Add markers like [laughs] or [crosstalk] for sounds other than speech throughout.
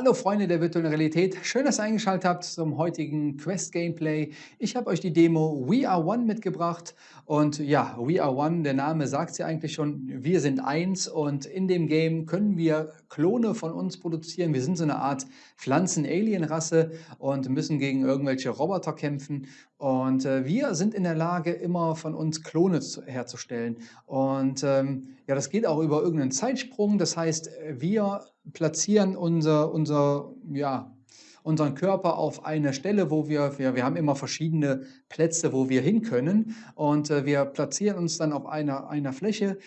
Hallo Freunde der virtuellen Realität, schön, dass ihr eingeschaltet habt zum heutigen Quest-Gameplay. Ich habe euch die Demo We Are One mitgebracht. Und ja, We Are One, der Name sagt ja eigentlich schon, wir sind eins. Und in dem Game können wir Klone von uns produzieren. Wir sind so eine Art Pflanzen-Alien-Rasse und müssen gegen irgendwelche Roboter kämpfen. Und äh, wir sind in der Lage, immer von uns Klone zu, herzustellen. Und ähm, ja, das geht auch über irgendeinen Zeitsprung, das heißt, wir platzieren unser, unser, ja, unseren Körper auf eine Stelle, wo wir, wir, wir haben immer verschiedene Plätze, wo wir hin können. Und äh, wir platzieren uns dann auf einer, einer Fläche,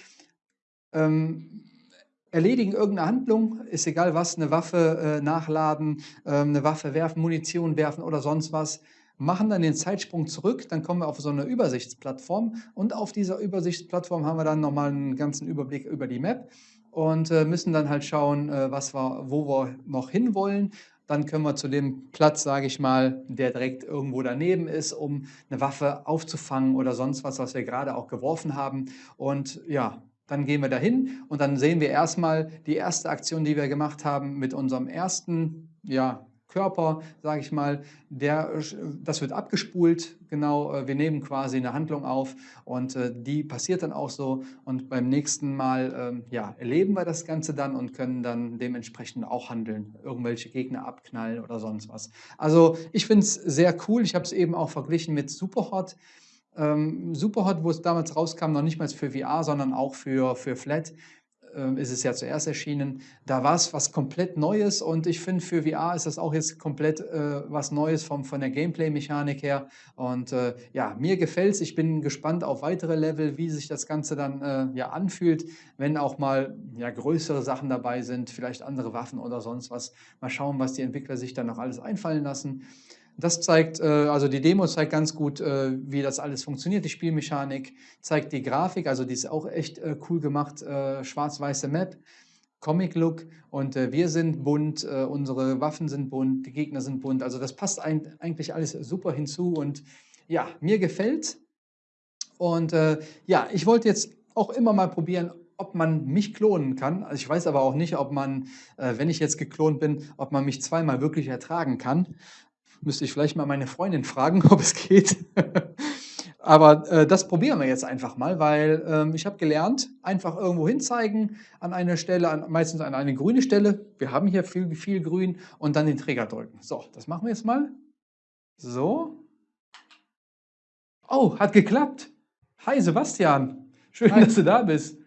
ähm, erledigen irgendeine Handlung, ist egal was, eine Waffe äh, nachladen, äh, eine Waffe werfen, Munition werfen oder sonst was, machen dann den Zeitsprung zurück, dann kommen wir auf so eine Übersichtsplattform. Und auf dieser Übersichtsplattform haben wir dann nochmal einen ganzen Überblick über die Map und äh, müssen dann halt schauen, äh, was wir, wo wir noch hinwollen. Dann können wir zu dem Platz, sage ich mal, der direkt irgendwo daneben ist, um eine Waffe aufzufangen oder sonst was, was wir gerade auch geworfen haben. Und ja, dann gehen wir dahin und dann sehen wir erstmal die erste Aktion, die wir gemacht haben mit unserem ersten ja, Körper, sage ich mal, der, das wird abgespult, genau, äh, wir nehmen quasi eine Handlung auf und äh, die passiert dann auch so. Und beim nächsten Mal ähm, ja, erleben wir das Ganze dann und können dann dementsprechend auch handeln, irgendwelche Gegner abknallen oder sonst was. Also ich finde es sehr cool, ich habe es eben auch verglichen mit Superhot. Ähm, Superhot, wo es damals rauskam, noch nicht mal für VR, sondern auch für, für Flat, äh, ist es ja zuerst erschienen. Da war es was komplett Neues und ich finde, für VR ist das auch jetzt komplett äh, was Neues vom, von der Gameplay-Mechanik her. Und äh, ja, mir gefällt es. Ich bin gespannt auf weitere Level, wie sich das Ganze dann äh, ja anfühlt, wenn auch mal ja, größere Sachen dabei sind, vielleicht andere Waffen oder sonst was. Mal schauen, was die Entwickler sich dann noch alles einfallen lassen. Das zeigt, äh, also die Demo zeigt ganz gut, äh, wie das alles funktioniert, die Spielmechanik, zeigt die Grafik, also die ist auch echt äh, cool gemacht, schwarz-weiße Map, Comic-Look und wir sind bunt, unsere Waffen sind bunt, die Gegner sind bunt, also das passt eigentlich alles super hinzu und ja, mir gefällt und ja, ich wollte jetzt auch immer mal probieren, ob man mich klonen kann. Also ich weiß aber auch nicht, ob man, wenn ich jetzt geklont bin, ob man mich zweimal wirklich ertragen kann. Müsste ich vielleicht mal meine Freundin fragen, [laughs] ob es geht. Aber äh, das probieren wir jetzt einfach mal, weil ähm, ich habe gelernt, einfach irgendwo hinzeigen an eine Stelle, an, meistens an eine grüne Stelle. Wir haben hier viel, viel Grün und dann den Träger drücken. So, das machen wir jetzt mal. So. Oh, hat geklappt. Hi Sebastian, schön, Hi. dass du da bist.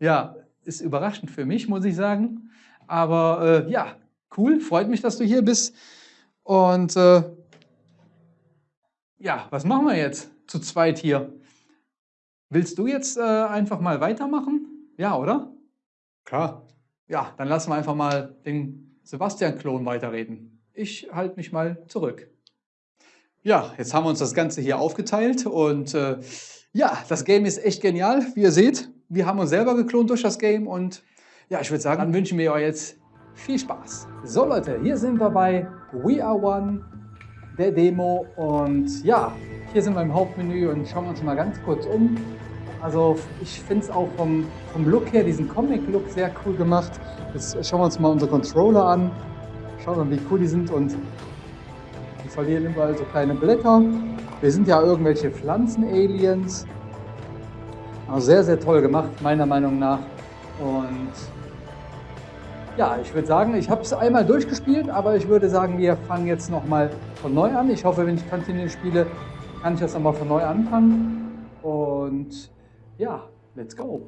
Ja, ist überraschend für mich, muss ich sagen. Aber äh, ja, cool, freut mich, dass du hier bist. Und äh, ja, was machen wir jetzt zu zweit hier? Willst du jetzt äh, einfach mal weitermachen? Ja, oder? Klar. Ja, dann lassen wir einfach mal den Sebastian-Klon weiterreden. Ich halte mich mal zurück. Ja, jetzt haben wir uns das Ganze hier aufgeteilt und äh, ja, das Game ist echt genial. Wie ihr seht, wir haben uns selber geklont durch das Game und ja, ich würde sagen, dann wünschen wir euch jetzt viel Spaß. So Leute, hier sind wir bei We Are One, der Demo und ja, hier sind wir im Hauptmenü und schauen wir uns mal ganz kurz um. Also ich finde es auch vom, vom Look her, diesen Comic-Look sehr cool gemacht. Jetzt schauen wir uns mal unsere Controller an. Schauen wir mal, wie cool die sind und die verlieren überall so kleine Blätter. Wir sind ja irgendwelche Pflanzen-Aliens. Also sehr, sehr toll gemacht, meiner Meinung nach. Und ja, ich würde sagen, ich habe es einmal durchgespielt, aber ich würde sagen, wir fangen jetzt nochmal von neu an. Ich hoffe, wenn ich Continue spiele, kann ich das nochmal von neu anfangen. Und ja, let's go.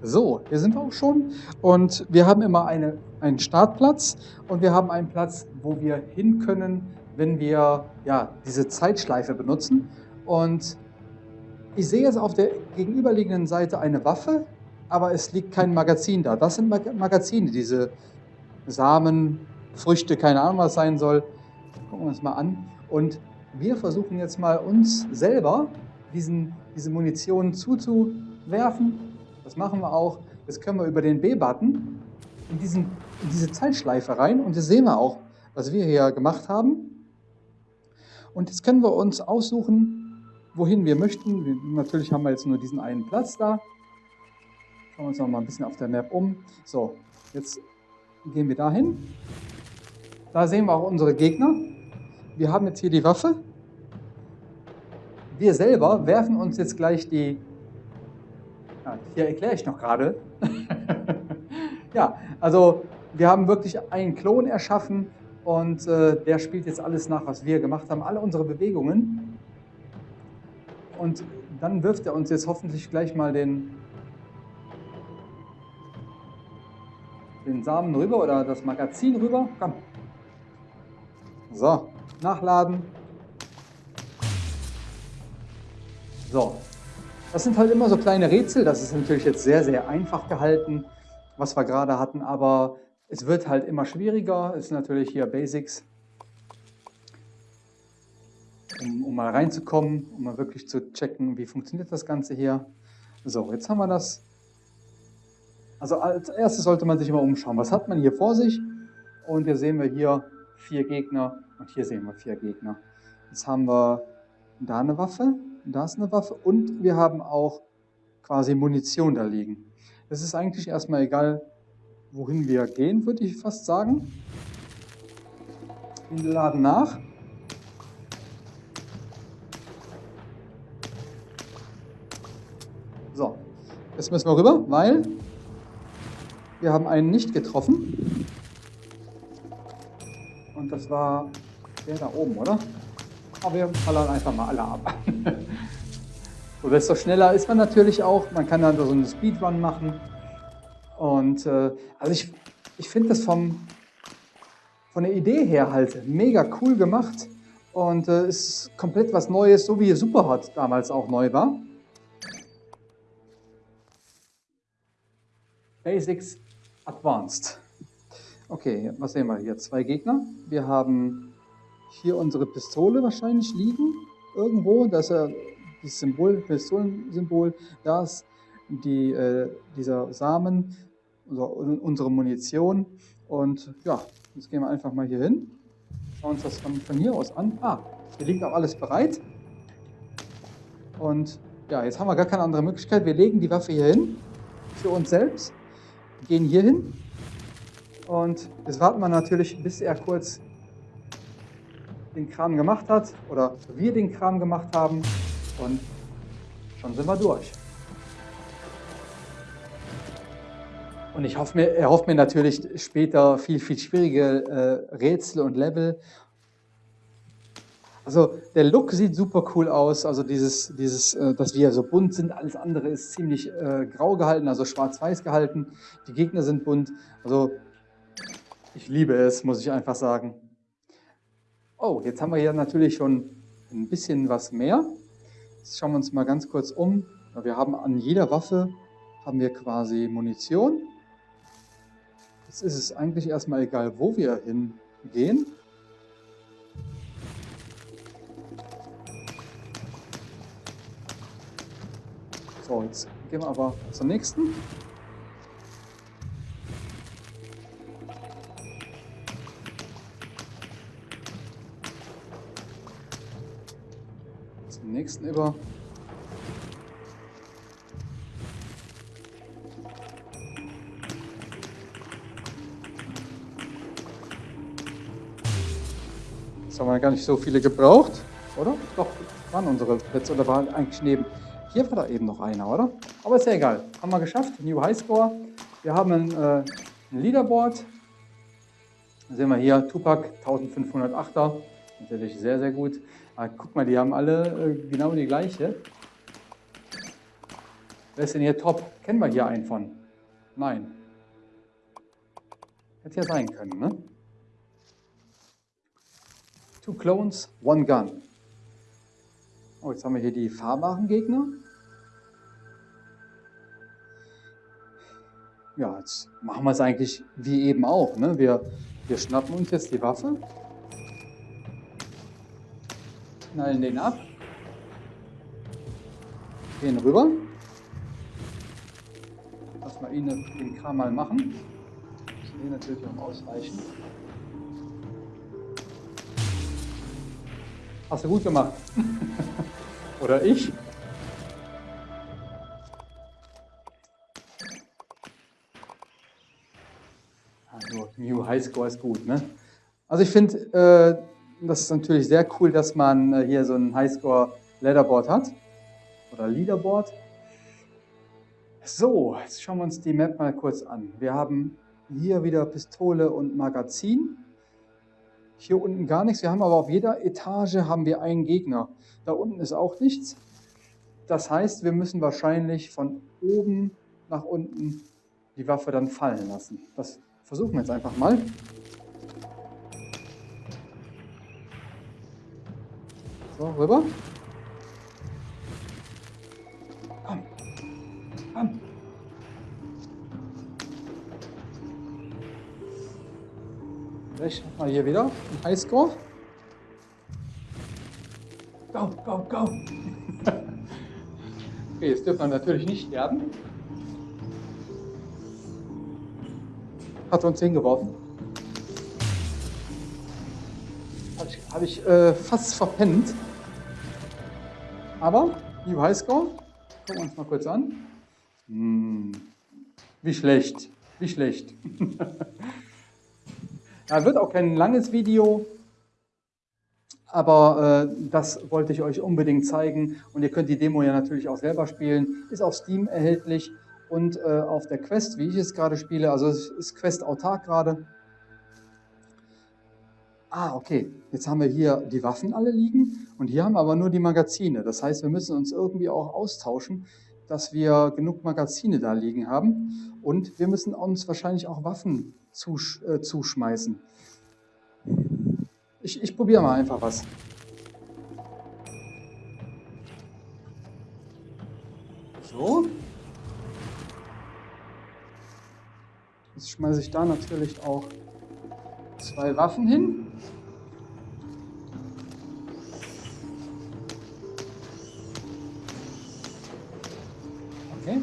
So, hier sind wir auch schon und wir haben immer eine, einen Startplatz und wir haben einen Platz, wo wir hin können, wenn wir ja, diese Zeitschleife benutzen. Und ich sehe jetzt auf der gegenüberliegenden Seite eine Waffe, aber es liegt kein Magazin da. Das sind Magazine, diese Samen, Früchte, keine Ahnung, was sein soll. Gucken wir uns mal an. Und wir versuchen jetzt mal uns selber diesen, diese Munition zuzuwerfen. Das machen wir auch. Das können wir über den B-Button in, in diese Zeitschleife rein. Und das sehen wir auch, was wir hier gemacht haben. Und jetzt können wir uns aussuchen, wohin wir möchten. Wir, natürlich haben wir jetzt nur diesen einen Platz da. Schauen wir uns noch mal ein bisschen auf der Map um. So, jetzt gehen wir dahin. Da sehen wir auch unsere Gegner. Wir haben jetzt hier die Waffe. Wir selber werfen uns jetzt gleich die... Ja, hier erkläre ich noch gerade. [laughs] ja, also wir haben wirklich einen Klon erschaffen und äh, der spielt jetzt alles nach, was wir gemacht haben, alle unsere Bewegungen. Und dann wirft er uns jetzt hoffentlich gleich mal den, den Samen rüber oder das Magazin rüber. Komm. So, nachladen. So, das sind halt immer so kleine Rätsel. Das ist natürlich jetzt sehr, sehr einfach gehalten, was wir gerade hatten, aber es wird halt immer schwieriger. Es ist natürlich hier Basics, um, um mal reinzukommen, um mal wirklich zu checken, wie funktioniert das Ganze hier. So, jetzt haben wir das. Also als erstes sollte man sich immer umschauen. Was hat man hier vor sich? Und hier sehen wir hier vier Gegner und hier sehen wir vier Gegner. Jetzt haben wir da eine Waffe, da ist eine Waffe und wir haben auch quasi Munition da liegen. Es ist eigentlich erstmal egal, wohin wir gehen, würde ich fast sagen. Wir laden nach. Jetzt müssen wir rüber, weil wir haben einen nicht getroffen. Und das war der da oben, oder? Aber wir ballern einfach mal alle ab. [laughs] so, desto schneller ist man natürlich auch. Man kann dann so einen Speedrun machen. Und äh, also ich, ich finde das vom, von der Idee her halt mega cool gemacht und äh, ist komplett was Neues, so wie Superhot damals auch neu war. Basics Advanced. Okay, was sehen wir hier? Zwei Gegner. Wir haben hier unsere Pistole wahrscheinlich liegen. Irgendwo, da ist ja das Symbol, Pistolensymbol. Da ist die, äh, dieser Samen unsere Munition. Und ja, jetzt gehen wir einfach mal hier hin. Schauen uns das von, von hier aus an. Ah, hier liegt auch alles bereit. Und ja, jetzt haben wir gar keine andere Möglichkeit. Wir legen die Waffe hier hin für uns selbst, gehen hier hin und jetzt warten wir natürlich, bis er kurz den Kram gemacht hat oder wir den Kram gemacht haben und schon sind wir durch. Und ich hoffe mir, er hofft mir natürlich später viel, viel schwierige äh, Rätsel und Level. Also der Look sieht super cool aus, also dieses, dieses äh, dass wir so bunt sind, alles andere ist ziemlich äh, grau gehalten, also schwarz-weiß gehalten. Die Gegner sind bunt, also ich liebe es, muss ich einfach sagen. Oh, jetzt haben wir hier natürlich schon ein bisschen was mehr. Jetzt schauen wir uns mal ganz kurz um. Wir haben an jeder Waffe haben wir quasi Munition. Jetzt ist es eigentlich erstmal egal, wo wir hingehen. So, jetzt gehen wir aber zum nächsten. Zum nächsten über. haben wir gar nicht so viele gebraucht, oder? Doch, waren unsere Plätze oder waren eigentlich neben. Hier war da eben noch einer, oder? Aber ist ja egal. Haben wir geschafft. New Highscore. Wir haben ein, äh, ein Leaderboard. Da sehen wir hier Tupac 1508er. Natürlich sehr, sehr gut. Aber guck mal, die haben alle äh, genau die gleiche. Wer ist denn hier top? Kennen wir hier einen von? Nein. Hätte ja sein können, ne? Two Clones, One Gun. Oh, jetzt haben wir hier die fahrbaren Gegner. Ja, jetzt machen wir es eigentlich wie eben auch. Ne? Wir, wir schnappen uns jetzt die Waffe, knallen den ab, gehen rüber. Lass mal ihn den Kram mal machen. Wir natürlich auch ausweichen. Hast du gut gemacht. [laughs] Oder ich. Also, New Highscore ist gut, ne? Also ich finde, äh, das ist natürlich sehr cool, dass man äh, hier so ein Highscore Leaderboard hat. Oder Leaderboard. So, jetzt schauen wir uns die Map mal kurz an. Wir haben hier wieder Pistole und Magazin. Hier unten gar nichts. Wir haben aber auf jeder Etage haben wir einen Gegner. Da unten ist auch nichts. Das heißt, wir müssen wahrscheinlich von oben nach unten die Waffe dann fallen lassen. Das versuchen wir jetzt einfach mal. So, rüber. Vielleicht mal hier wieder ein Highscore. Go, go, go. [laughs] okay, jetzt dürfen wir natürlich nicht sterben. Hat uns hingeworfen. Habe ich, hab ich äh, fast verpennt. Aber, New Highscore, gucken wir uns mal kurz an. Hm, wie schlecht, wie schlecht. [laughs] ja, wird auch kein langes Video, aber äh, das wollte ich euch unbedingt zeigen. Und ihr könnt die Demo ja natürlich auch selber spielen. Ist auf Steam erhältlich und äh, auf der Quest, wie ich es gerade spiele. Also es ist Quest autark gerade. Ah, okay. Jetzt haben wir hier die Waffen alle liegen und hier haben wir aber nur die Magazine. Das heißt, wir müssen uns irgendwie auch austauschen, dass wir genug Magazine da liegen haben. Und wir müssen uns wahrscheinlich auch Waffen zusch äh, zuschmeißen. Ich, ich probiere mal einfach was. So. Jetzt schmeiße ich da natürlich auch zwei Waffen hin. Okay.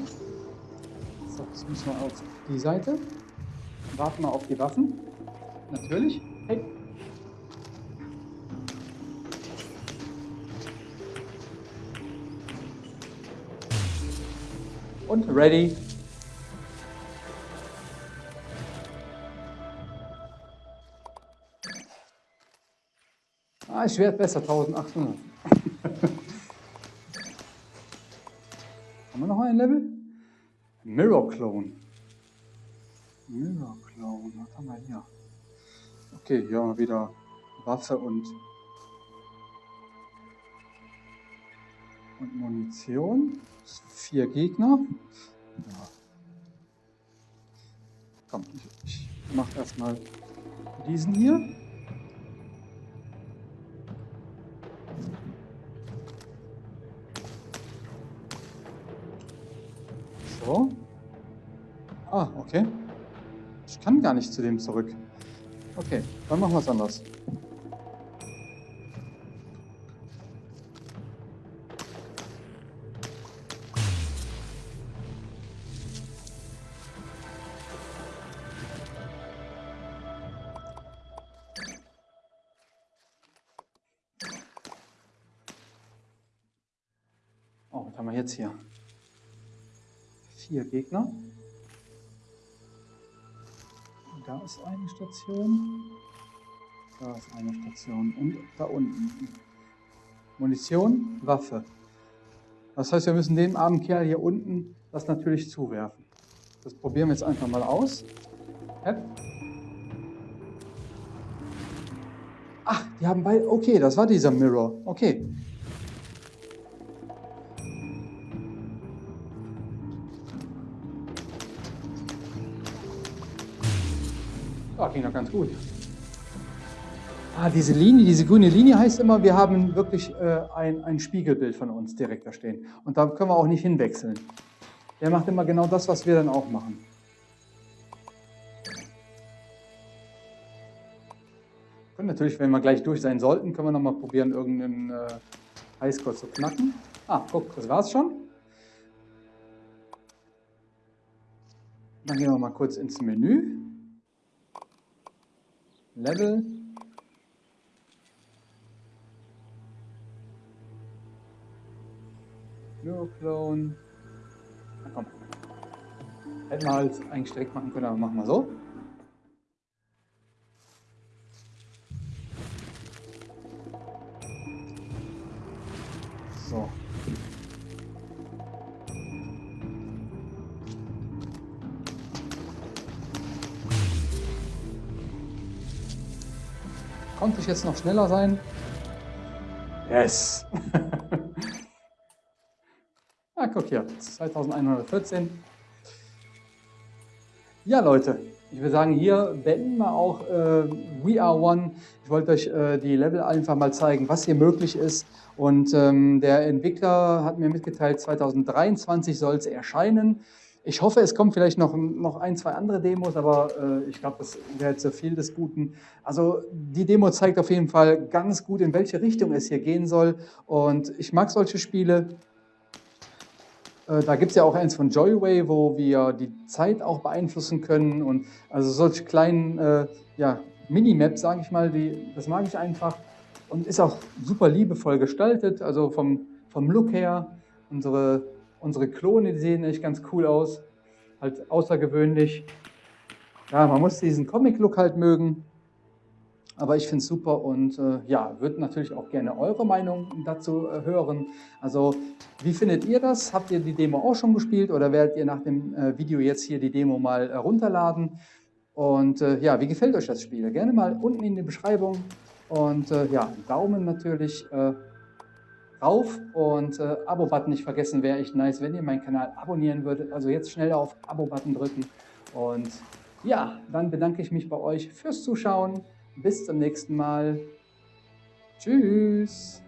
So, jetzt müssen wir auf die Seite. Warten wir auf die Waffen. Natürlich. Hey. Und ready. Ah, Schwert besser, 1800. [laughs] Haben wir noch ein Level? Mirror Clone. Clone, was haben wir hier? Okay, hier haben wir wieder Waffe und, und Munition vier Gegner. Ja. Komm, ich, ich mache erstmal diesen hier. So. Ah, okay. Kann gar nicht zu dem zurück. Okay, dann machen wir es anders. jetzt hier? Vier Gegner. Da ist eine Station. Da ist eine Station. Und da unten. Munition, Waffe. Das heißt, wir müssen dem armen Kerl hier unten das natürlich zuwerfen. Das probieren wir jetzt einfach mal aus. Ach, die haben beide... Okay, das war dieser Mirror. Okay. Ja, ging doch ganz gut. Ah, diese Linie, diese grüne Linie heißt immer, wir haben wirklich äh, ein, ein Spiegelbild von uns direkt da stehen. Und da können wir auch nicht hinwechseln. Der macht immer genau das, was wir dann auch machen. Und natürlich, wenn wir gleich durch sein sollten, können wir nochmal probieren, irgendeinen äh, Highscore zu knacken. Ah, guck, das war's schon. Dann gehen wir mal kurz ins Menü. Level. Neuroclone. Na komm. Hätten wir halt eigentlich direkt machen können, aber machen wir. So. Konnte ich jetzt noch schneller sein? Yes! [laughs] ah, guck hier, 2114. Ja, Leute, ich würde sagen, hier beenden wir auch äh, We Are One. Ich wollte euch äh, die Level einfach mal zeigen, was hier möglich ist. Und ähm, der Entwickler hat mir mitgeteilt, 2023 soll es erscheinen. Ich hoffe, es kommen vielleicht noch, noch ein, zwei andere Demos, aber äh, ich glaube, das wäre zu viel des Guten. Also die Demo zeigt auf jeden Fall ganz gut, in welche Richtung es hier gehen soll. Und ich mag solche Spiele. Äh, da gibt es ja auch eins von Joyway, wo wir die Zeit auch beeinflussen können. Und also solche kleinen äh, ja, Minimaps, sage ich mal, die, das mag ich einfach. Und ist auch super liebevoll gestaltet, also vom, vom Look her. Unsere Unsere Klone, sehen echt ganz cool aus, halt außergewöhnlich. Ja, man muss diesen Comic-Look halt mögen, aber ich finde es super und äh, ja, würde natürlich auch gerne eure Meinung dazu äh, hören. Also, wie findet ihr das? Habt ihr die Demo auch schon gespielt oder werdet ihr nach dem äh, Video jetzt hier die Demo mal äh, runterladen? Und äh, ja, wie gefällt euch das Spiel? Gerne mal unten in die Beschreibung und äh, ja, Daumen natürlich rauf und äh, Abo-Button nicht vergessen, wäre echt nice, wenn ihr meinen Kanal abonnieren würdet. Also jetzt schnell auf Abo-Button drücken und ja, dann bedanke ich mich bei euch fürs Zuschauen. Bis zum nächsten Mal. Tschüss.